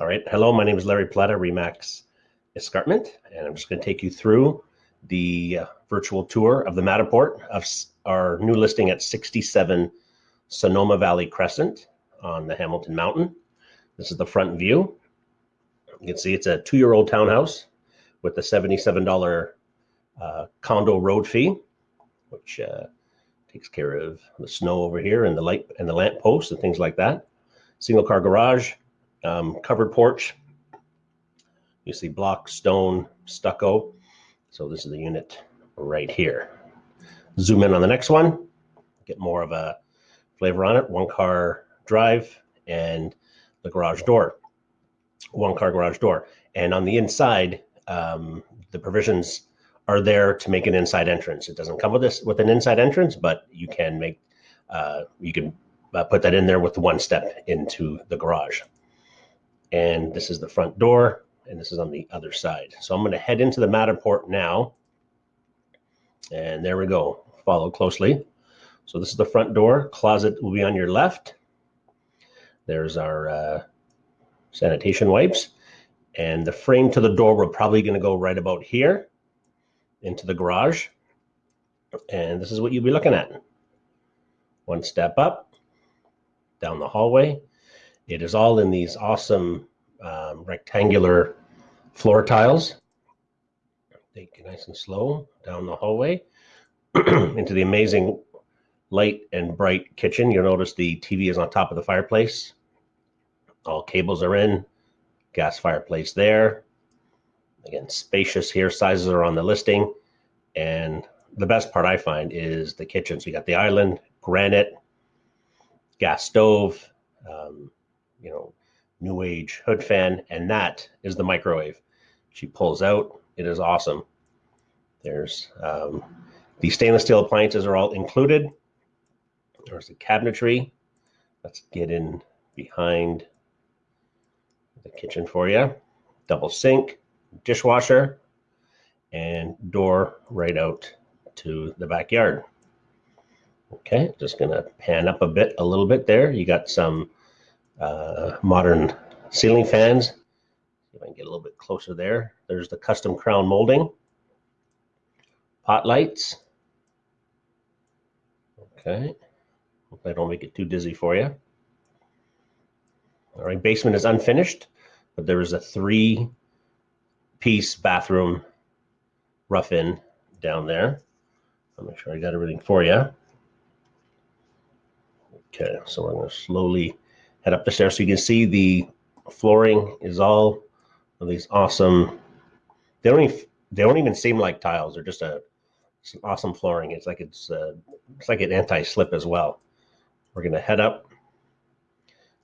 All right. Hello, my name is Larry Plata, Remax Escarpment, and I'm just going to take you through the uh, virtual tour of the Matterport of our new listing at 67 Sonoma Valley Crescent on the Hamilton Mountain. This is the front view. You can see it's a two-year-old townhouse with a $77 uh, condo road fee, which uh, takes care of the snow over here and the light and the lamp posts and things like that. Single car garage, um, covered porch. You see block, stone, stucco. So this is the unit right here. Zoom in on the next one, get more of a flavor on it. One car drive and the garage door. One car garage door. And on the inside, um, the provisions are there to make an inside entrance. It doesn't come with this with an inside entrance, but you can make uh, you can uh, put that in there with one step into the garage and this is the front door and this is on the other side. So I'm going to head into the Matterport now. And there we go. Follow closely. So this is the front door. Closet will be on your left. There's our uh, sanitation wipes. And the frame to the door, we're probably going to go right about here into the garage. And this is what you'll be looking at. One step up, down the hallway, it is all in these awesome um, rectangular floor tiles. Take it nice and slow down the hallway into the amazing light and bright kitchen. You'll notice the TV is on top of the fireplace. All cables are in, gas fireplace there. Again, spacious here, sizes are on the listing. And the best part I find is the kitchen. So you got the island, granite, gas stove, um, you know, new age hood fan, and that is the microwave. She pulls out. It is awesome. There's um, the stainless steel appliances are all included. There's the cabinetry. Let's get in behind the kitchen for you. Double sink, dishwasher, and door right out to the backyard. Okay, just gonna pan up a bit, a little bit there. You got some uh, modern ceiling fans. If I can get a little bit closer there. There's the custom crown molding. Pot lights. Okay. Hope I don't make it too dizzy for you. All right, basement is unfinished, but there is a three piece bathroom rough in down there. I'll make sure I got everything for you. Okay, so we're going to slowly head up the stairs. So you can see the flooring is all of these awesome. They don't even they don't even seem like tiles. They're just a awesome flooring. It's like it's uh, it's like an anti-slip as well. We're gonna head up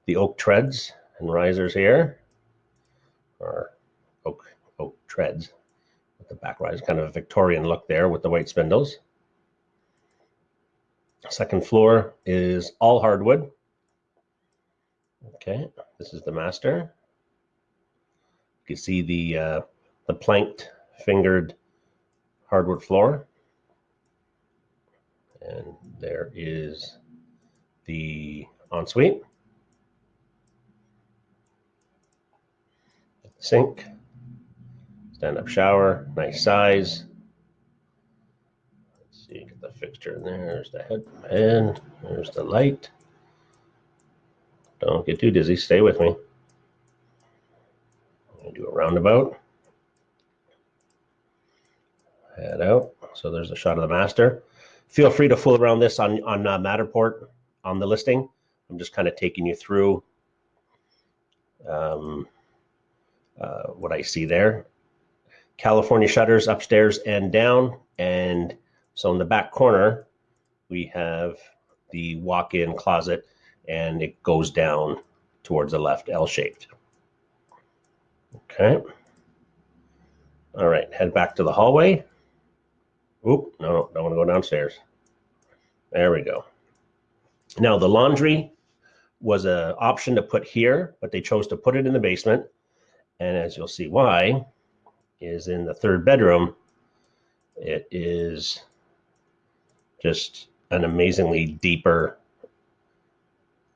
the oak treads and risers here, or oak oak treads with the back rise, kind of a Victorian look there with the white spindles. Second floor is all hardwood. Okay, this is the master. You can see the uh, the planked fingered hardwood floor. And there is the ensuite. Sink, stand-up shower, nice size. Let's see, get the fixture in there. There's the head, and there's the light. Don't get too dizzy. Stay with me. I'm gonna do a roundabout. Head out. So there's a shot of the master. Feel free to fool around this on, on uh, Matterport on the listing. I'm just kind of taking you through um, uh, what I see there. California shutters upstairs and down. And so in the back corner, we have the walk-in closet and it goes down towards the left, L-shaped. Okay. All right, head back to the hallway. Oop, no, don't want to go downstairs. There we go. Now the laundry was an option to put here, but they chose to put it in the basement. And as you'll see why, is in the third bedroom, it is just an amazingly deeper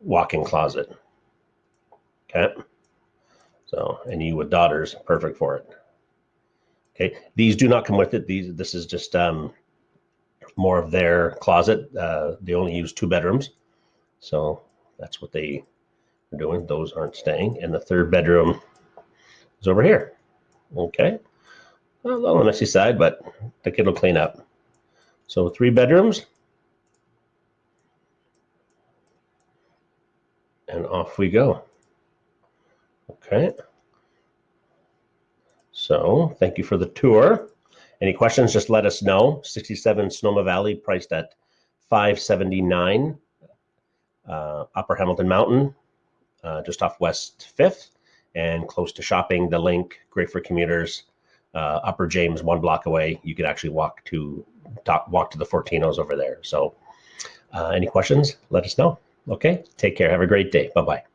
walk-in closet. Okay. So, and you with daughters, perfect for it. Okay, these do not come with it. These, this is just um, more of their closet. Uh, they only use two bedrooms, so that's what they are doing. Those aren't staying, and the third bedroom is over here. Okay, a little messy side, but the kid will clean up. So three bedrooms, and off we go. Okay. So thank you for the tour. Any questions, just let us know. 67 Sonoma Valley priced at 579 uh, Upper Hamilton Mountain, uh, just off West 5th and close to shopping. The link, great for commuters. Uh, Upper James, one block away. You could actually walk to talk, walk to the Fortinos over there. So, uh, any questions? Let us know. Okay, take care. Have a great day. Bye bye.